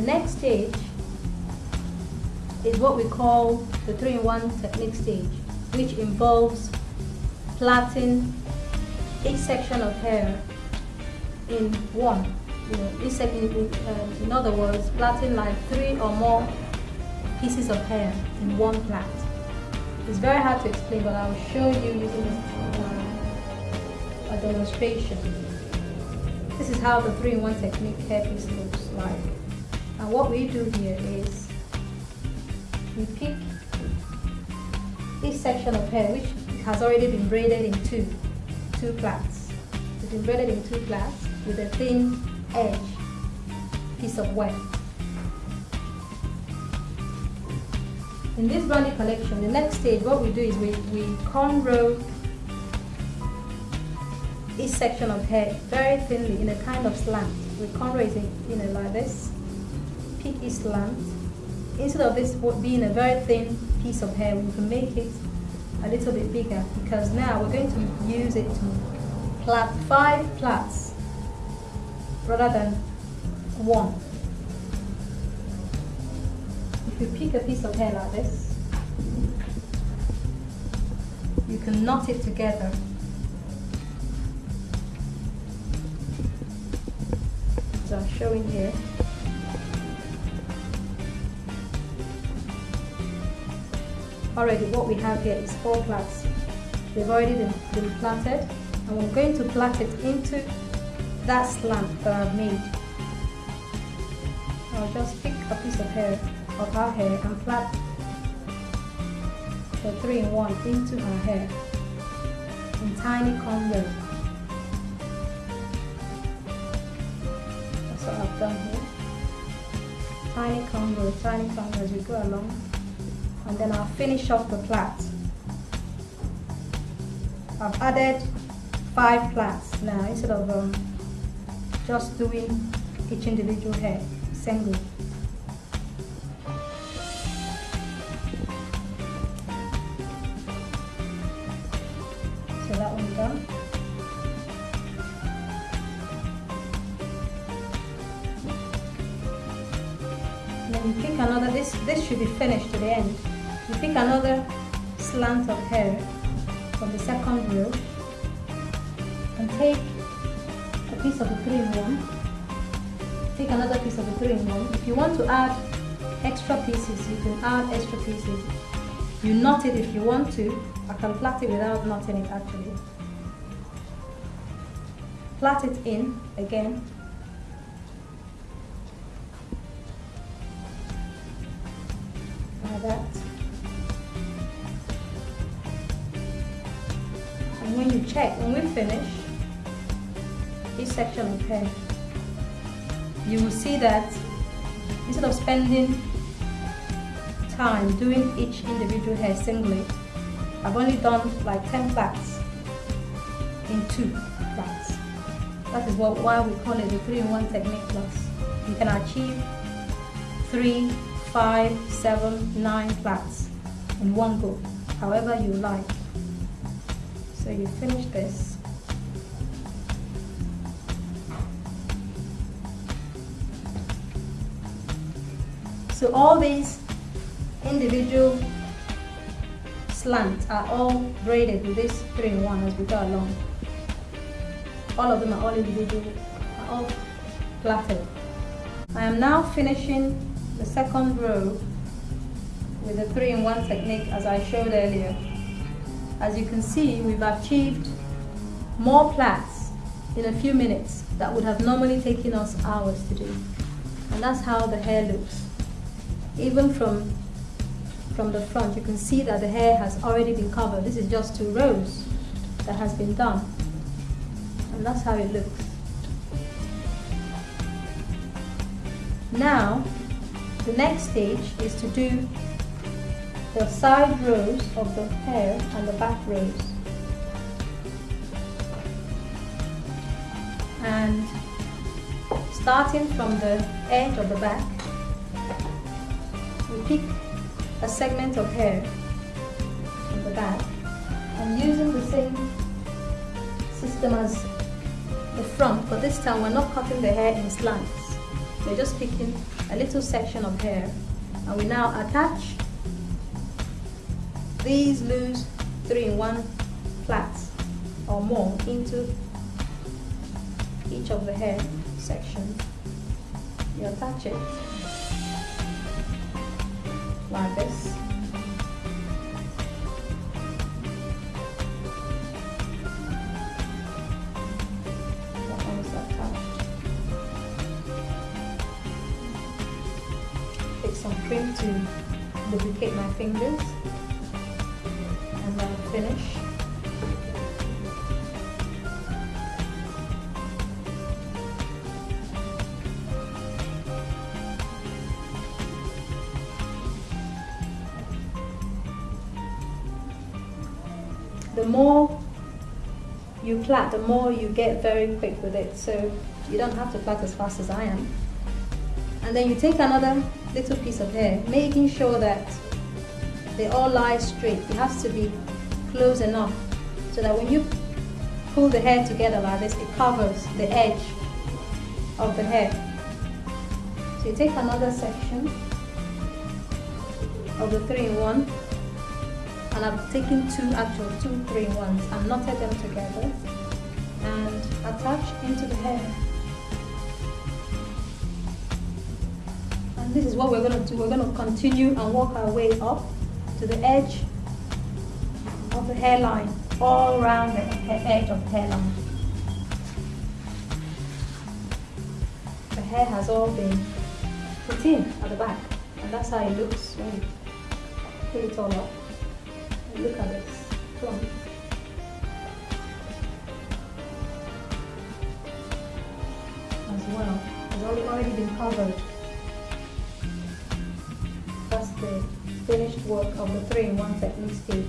The next stage is what we call the 3-in-1 technique stage, which involves plaiting each section of hair in one. You know, each section, in, um, in other words, plaiting like three or more pieces of hair in one plait. It's very hard to explain, but I'll show you using uh, a demonstration. This is how the 3-in-1 technique hairpiece looks like. And what we do here is we pick each section of hair which has already been braided in two, two plaits. It's been braided in two plaits with a thin edge piece of weft. In this brandy collection, the next stage, what we do is we, we cornrow each section of hair very thinly in a kind of slant. We cornrow it in, you know, like this, pick each slant. Instead of this being a very thin piece of hair, we can make it a little bit bigger because now we're going to use it to plait five plaits rather than one. If you pick a piece of hair like this, you can knot it together. As I'm showing here. Already what we have here is four plaits. They've already been, been plaited and we're going to plait it into that slant that I've made. I'll just pick a piece of hair of her hair and plait the three-in-one into her hair in tiny cornrow. That's what I've done here. Tiny cornrow, tiny cornrow as we go along. And then I'll finish off the plait. I've added five plaits now instead of um, just doing each individual hair single. So that one done. Then you pick another, this, this should be finished to the end. You pick another slant of hair from the second row and take a piece of the three-in-one. Take another piece of the three-in-one. If you want to add extra pieces, you can add extra pieces. You knot it if you want to. I can plait it without knotting it actually. Plait it in again. Like that. When you check, when we finish each section of hair, you will see that instead of spending time doing each individual hair singly, I've only done like 10 plaits in two plaits. That is what, why we call it the 3-in-1 technique plus. You can achieve 3, 5, 7, 9 plaits in one go, however you like. So you finish this. So all these individual slants are all braided with this 3-in-1 as we go along. All of them are all individual, are all plaited. I am now finishing the second row with the 3-in-1 technique as I showed earlier. As you can see, we've achieved more plaits in a few minutes that would have normally taken us hours to do. And that's how the hair looks. Even from, from the front, you can see that the hair has already been covered. This is just two rows that has been done. And that's how it looks. Now, the next stage is to do the side rows of the hair and the back rows. And starting from the edge of the back, we pick a segment of hair from the back and using the same system as the front, but this time we're not cutting the hair in slants. we're just picking a little section of hair and we now attach these loose 3-in-1 plaits or more into each of the hair sections. You attach it like this. Take some cream to lubricate my fingers finish. the more you plait, the more you get very quick with it. So you don't have to plait as fast as I am. And then you take another little piece of hair, making sure that they all lie straight. It has to be close enough so that when you pull the hair together like this, it covers the edge of the hair. So you take another section of the three-in-one and I've taken two actual two 3-in-1s and knotted them together and attached into the hair. And this is what we're going to do. We're going to continue and work our way up to the edge of the hairline all around the edge of the hairline the hair has all been put in at the back and that's how it looks when you put it all up And Look at this clump. As well, it's already, been covered. That's the finished work of the 3-in-1 technique stage.